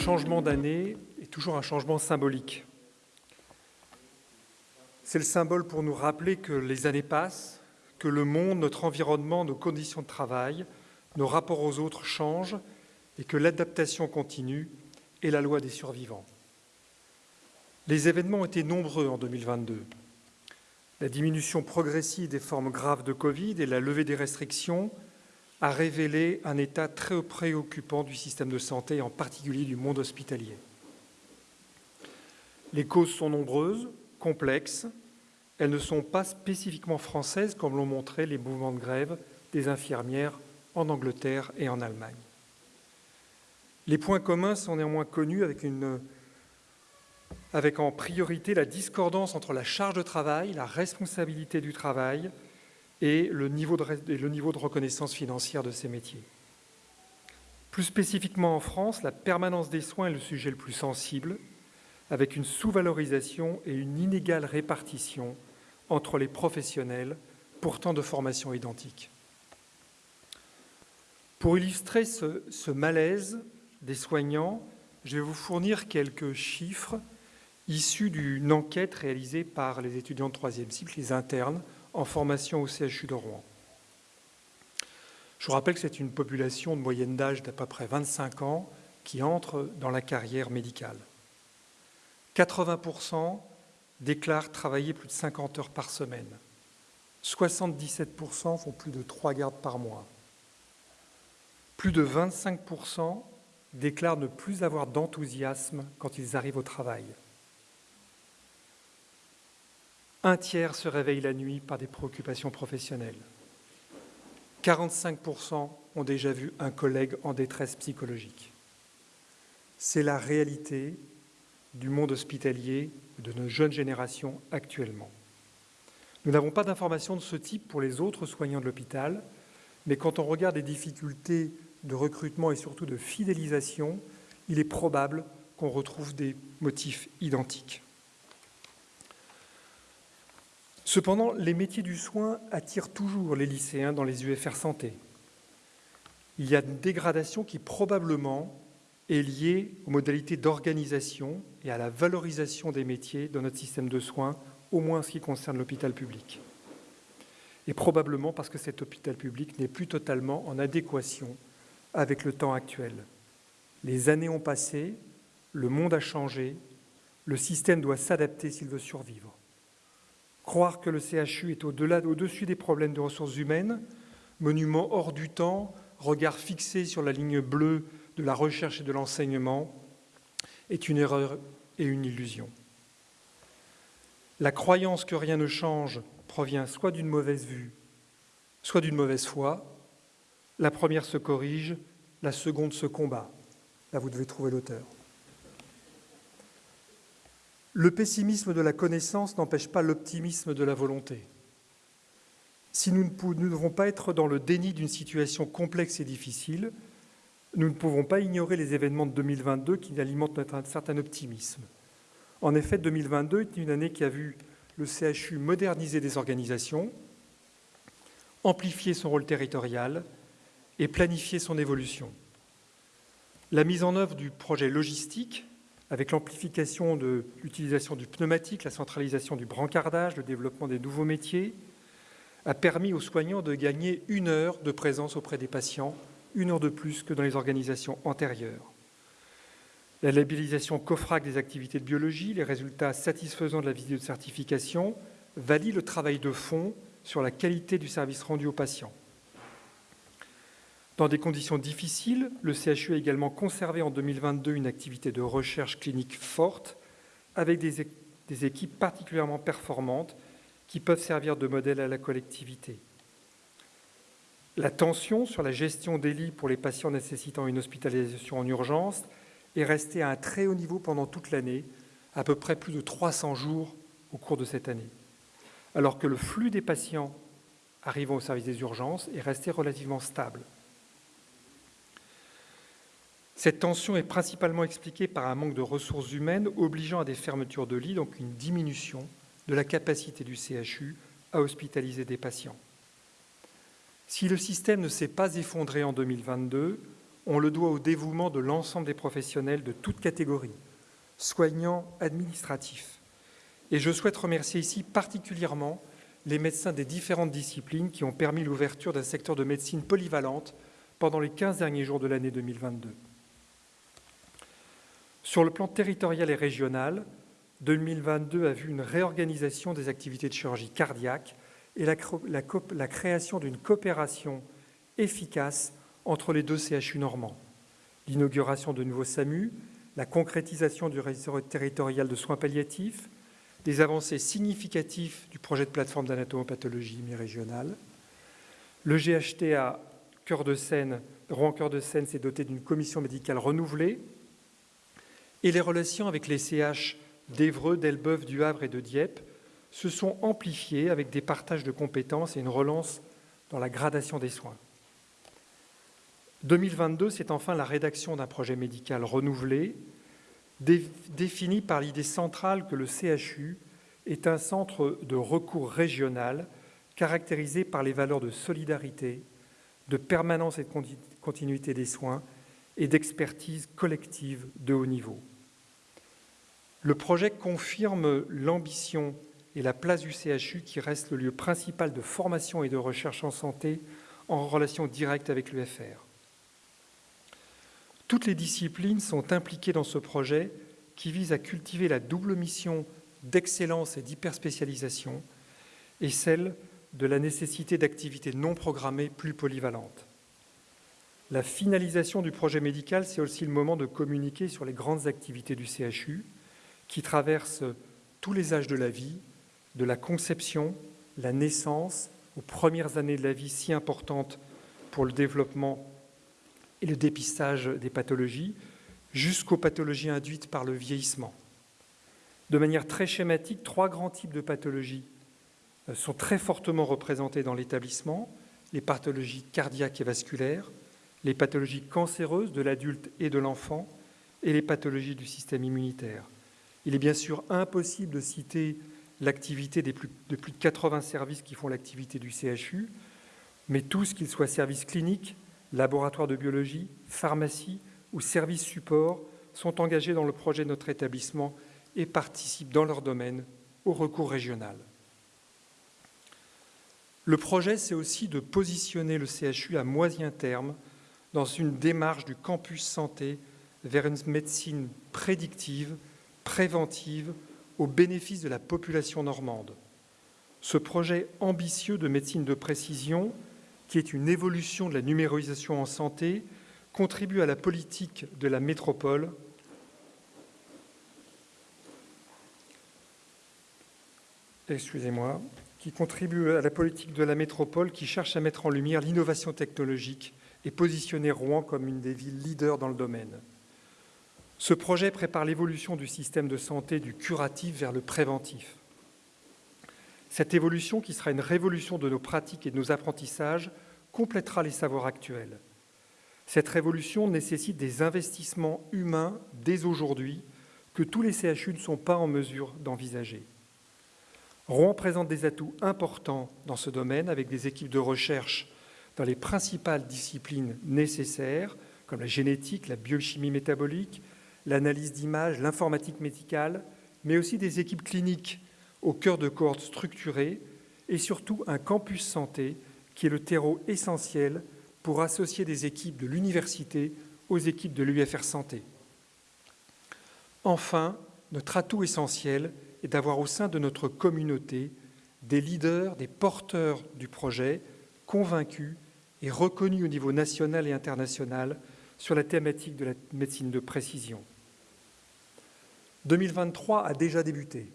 changement d'année est toujours un changement symbolique. C'est le symbole pour nous rappeler que les années passent, que le monde, notre environnement, nos conditions de travail, nos rapports aux autres changent et que l'adaptation continue est la loi des survivants. Les événements été nombreux en 2022. La diminution progressive des formes graves de Covid et la levée des restrictions a révélé un état très préoccupant du système de santé, en particulier du monde hospitalier. Les causes sont nombreuses, complexes. Elles ne sont pas spécifiquement françaises, comme l'ont montré les mouvements de grève des infirmières en Angleterre et en Allemagne. Les points communs sont néanmoins connus avec, avec en priorité la discordance entre la charge de travail, la responsabilité du travail et le niveau de, reconnaissance financière de ces métiers. Plus spécifiquement en France, la permanence des soins est le sujet le plus sensible, avec une sous-valorisation et une inégale répartition entre les professionnels, pourtant de formation identique. Pour illustrer ce, ce malaise des soignants, je vais vous fournir quelques chiffres issus d'une enquête réalisée par les étudiants de troisième cycle, les internes, en formation au CHU de Rouen. Je vous rappelle que c'est une population de moyenne d'âge d'à peu près 25 ans qui entre dans la carrière médicale. 80% déclarent travailler plus de 50 heures par semaine. 77% font plus de 3 gardes par mois. Plus de 25% déclarent ne plus avoir d'enthousiasme quand ils arrivent au travail. Un tiers se réveille la nuit par des préoccupations professionnelles. 45% ont déjà vu un collègue en détresse psychologique. C'est la réalité du monde hospitalier de nos jeunes générations actuellement. Nous n'avons pas d'informations de ce type pour les autres soignants de l'hôpital, mais quand on regarde les difficultés de recrutement et surtout de fidélisation, il est probable qu'on retrouve des motifs identiques. Cependant, les métiers du soin attirent toujours les lycéens dans les UFR santé. Il y a une dégradation qui probablement est liée aux modalités d'organisation et à la valorisation des métiers dans notre système de soins, au moins en ce qui concerne l'hôpital public. Et probablement parce que cet hôpital public n'est plus totalement en adéquation avec le temps actuel. Les années ont passé, le monde a changé, le système doit s'adapter s'il veut survivre. Croire que le CHU est au-delà, au-dessus des problèmes de ressources humaines, monument hors du temps, regard fixé sur la ligne bleue de la recherche et de l'enseignement, est une erreur et une illusion. La croyance que rien ne change provient soit d'une mauvaise vue, soit d'une mauvaise foi, la première se corrige, la seconde se combat. Là, vous devez trouver l'auteur. Le pessimisme de la connaissance n'empêche pas l'optimisme de la volonté. Si nous ne, devons pas être dans le déni d'une situation complexe et difficile, nous ne pouvons pas ignorer les événements de 2022 qui alimentent notre certain optimisme. En effet, 2022 est une année qui a vu le CHU moderniser des organisations, amplifier son rôle territorial, et planifier son évolution. La mise en œuvre du projet logistique, avec l'amplification de l'utilisation du pneumatique, la centralisation du brancardage, le développement des nouveaux métiers, a permis aux soignants de gagner une heure de présence auprès des patients, une heure de plus que dans les organisations antérieures. La labellisation COFRAC des activités de biologie, les résultats satisfaisants de la visite de certification valident le travail de fond sur la qualité du service rendu aux patients. Dans des conditions difficiles, le CHU a également conservé en 2022 une activité de recherche clinique forte avec des, équipes particulièrement performantes qui peuvent servir de modèle à la collectivité. La tension sur la gestion des lits pour les patients nécessitant une hospitalisation en urgence est restée à un très haut niveau pendant toute l'année, à peu près plus de 300 jours au cours de cette année, alors que le flux des patients arrivant au service des urgences est resté relativement stable. Cette tension est principalement expliquée par un manque de ressources humaines obligeant à des fermetures de lits, donc une diminution de la capacité du CHU à hospitaliser des patients. Si le système ne s'est pas effondré en 2022, on le doit au dévouement de l'ensemble des professionnels de toutes catégories, soignants, administratifs. Et je souhaite remercier ici particulièrement les médecins des différentes disciplines qui ont permis l'ouverture d'un secteur de médecine polyvalente pendant les 15 derniers jours de l'année 2022. Sur le plan territorial et régional, 2022 a vu une réorganisation des activités de chirurgie cardiaque et la, création d'une coopération efficace entre les deux CHU normands. L'inauguration de nouveaux SAMU, la concrétisation du réseau territorial de soins palliatifs, des avancées significatives du projet de plateforme d'anatomopathologie mi-régionale. Le GHTA Cœur de Seine, Rouen-Cœur de Seine s'est doté d'une commission médicale renouvelée et les relations avec les CH d'Evreux, d'Elbeuf, du Havre et de Dieppe se sont amplifiées avec des partages de compétences et une relance dans la gradation des soins. 2022, c'est enfin la rédaction d'un projet médical renouvelé, défini par l'idée centrale que le CHU est un centre de recours régional caractérisé par les valeurs de solidarité, de permanence et de continuité des soins et d'expertise collective de haut niveau. Le projet confirme l'ambition et la place du CHU qui reste le lieu principal de formation et de recherche en santé en relation directe avec l'UFR. Toutes les disciplines sont impliquées dans ce projet qui vise à cultiver la double mission d'excellence et d'hyperspécialisation et celle de la nécessité d'activités non programmées plus polyvalentes. La finalisation du projet médical, c'est aussi le moment de communiquer sur les grandes activités du CHU qui traversent tous les âges de la vie, de la conception, la naissance, aux premières années de la vie si importantes pour le développement et le dépistage des pathologies, jusqu'aux pathologies induites par le vieillissement. De manière très schématique, trois grands types de pathologies euh, sont très fortement représentés dans l'établissement, les pathologies cardiaques et vasculaires, les pathologies cancéreuses de l'adulte et de l'enfant, et les pathologies du système immunitaire. Il est bien sûr impossible de citer l'activité de plus de 80 services qui font l'activité du CHU, mais tous, qu'ils soient services cliniques, laboratoires de biologie, pharmacie ou services support, sont engagés dans le projet de notre établissement et participent dans leur domaine au recours régional. Le projet, c'est aussi de positionner le CHU à moyen terme dans une démarche du campus santé vers une médecine prédictive, préventive, au bénéfice de la population normande. Ce projet ambitieux de médecine de précision, qui est une évolution de la numérisation en santé, contribue à la politique de la métropole excusez-moi, qui contribue à la politique de la métropole qui cherche à mettre en lumière l'innovation technologique et positionner Rouen comme une des villes leaders dans le domaine. Ce projet prépare l'évolution du système de santé du curatif vers le préventif. Cette évolution, qui sera une révolution de nos pratiques et de nos apprentissages, complétera les savoirs actuels. Cette révolution nécessite des investissements humains dès aujourd'hui que tous les CHU ne sont pas en mesure d'envisager. Rouen présente des atouts importants dans ce domaine avec des équipes de recherche dans les principales disciplines nécessaires, comme la génétique, la biochimie métabolique, l'analyse d'images, l'informatique médicale, mais aussi des équipes cliniques au cœur de cohortes structurées et surtout un campus santé qui est le terreau essentiel pour associer des équipes de l'université aux équipes de l'UFR Santé. Enfin, notre atout essentiel est d'avoir au sein de notre communauté des leaders, des porteurs du projet, convaincus et reconnus au niveau national et international sur la thématique de la médecine de précision. 2023 a déjà débuté.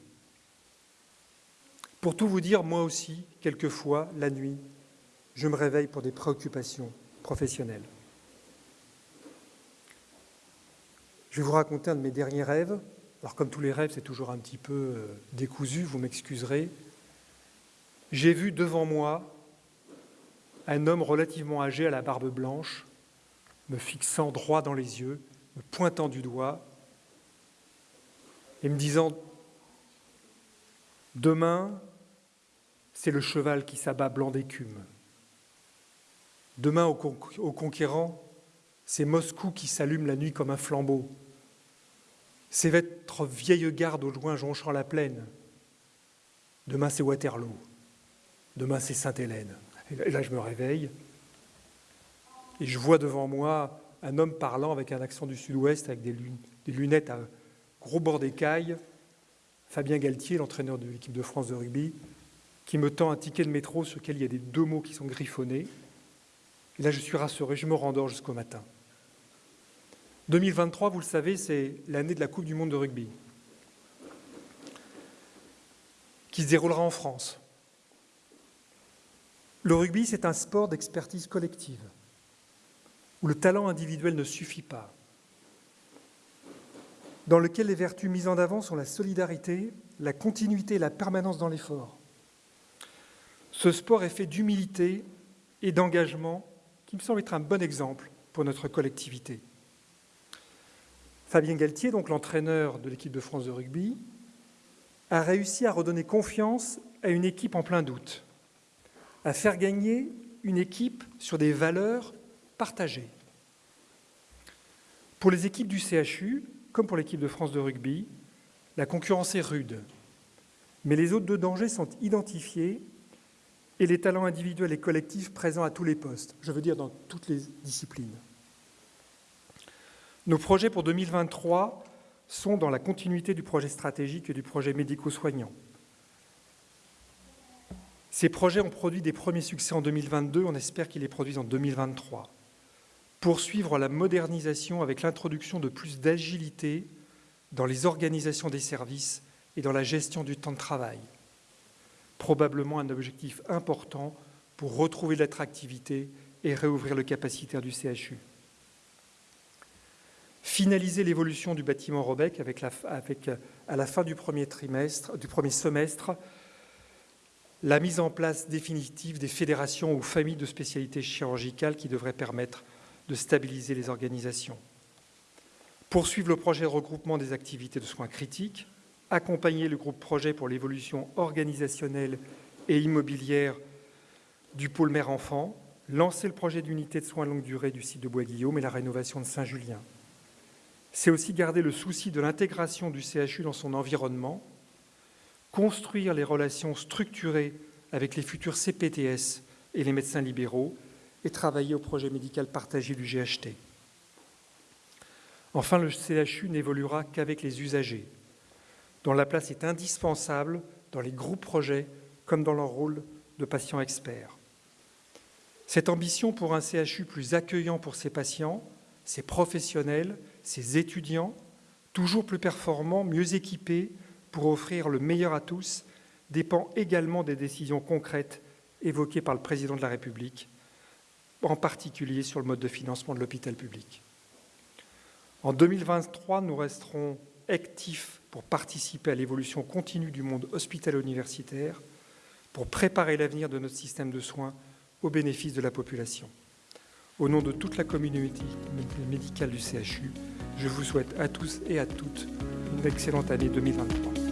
Pour tout vous dire, moi aussi, quelquefois, la nuit, je me réveille pour des préoccupations professionnelles. Je vais vous raconter un de mes derniers rêves. Alors comme tous les rêves, c'est toujours un petit peu euh, décousu, vous m'excuserez. J'ai vu devant moi un homme relativement âgé à la barbe blanche, me fixant droit dans les yeux, me pointant du doigt et me disant Demain, c'est le cheval qui s'abat blanc d'écume. Demain, au, conquérant, C'est Moscou qui s'allume la nuit comme un flambeau. C'est votre vieille garde au loin jonchant la plaine. Demain, c'est Waterloo. Demain, c'est Sainte-Hélène. Et là, je me réveille et je vois devant moi un homme parlant avec un accent du sud-ouest, avec des, lunettes à gros bord d'écaille, Fabien Galtier, l'entraîneur de l'équipe de France de rugby, qui me tend un ticket de métro sur lequel il y a des deux mots qui sont griffonnés. Et là, je suis rassuré, je me rendors jusqu'au matin. 2023, vous le savez, c'est l'année de la Coupe du Monde de rugby, qui se déroulera en France. Le rugby, c'est un sport d'expertise collective, où le talent individuel ne suffit pas, dans lequel les vertus mises en avant sont la solidarité, la continuité et la permanence dans l'effort. Ce sport est fait d'humilité et d'engagement qui me semble être un bon exemple pour notre collectivité. Fabien Galtier, donc l'entraîneur de l'équipe de France de rugby, a réussi à redonner confiance à une équipe en plein doute, à faire gagner une équipe sur des valeurs partagées. Pour les équipes du CHU, comme pour l'équipe de France de rugby, la concurrence est rude, mais les autres de danger sont identifiés et les talents individuels et collectifs présents à tous les postes, je veux dire dans toutes les disciplines. Nos projets pour 2023 sont dans la continuité du projet stratégique et du projet médico-soignant. Ces projets ont produit des premiers succès en 2022, on espère qu'ils les produisent en 2023. Poursuivre la modernisation avec l'introduction de plus d'agilité dans les organisations des services et dans la gestion du temps de travail probablement un objectif important pour retrouver l'attractivité et réouvrir le capacitaire du CHU. Finaliser l'évolution du bâtiment Robec avec, avec, à la fin du premier trimestre, du premier semestre, la mise en place définitive des fédérations ou familles de spécialités chirurgicales qui devraient permettre de stabiliser les organisations. Poursuivre le projet de regroupement des activités de soins critiques, accompagner le groupe projet pour l'évolution organisationnelle et immobilière du pôle mère-enfant, lancer le projet d'unité de soins longue durée du site de Bois-Guillaume et la rénovation de Saint-Julien. C'est aussi garder le souci de l'intégration du CHU dans son environnement, construire les relations structurées avec les futurs CPTS et les médecins libéraux et travailler au projet médical partagé du GHT. Enfin, le CHU n'évoluera qu'avec les usagers, dont la place est indispensable dans les groupes projets comme dans leur rôle de patients experts. Cette ambition pour un CHU plus accueillant pour ses patients, ses professionnels, ses étudiants, toujours plus performants, mieux équipés pour offrir le meilleur à tous, dépend également des décisions concrètes évoquées par le Président de la République, en particulier sur le mode de financement de l'hôpital public. En 2023, nous resterons actifs pour participer à l'évolution continue du monde hospitalo-universitaire, pour préparer l'avenir de notre système de soins au bénéfice de la population. Au nom de toute la communauté médicale du CHU, je vous souhaite à tous et à toutes une excellente année 2023.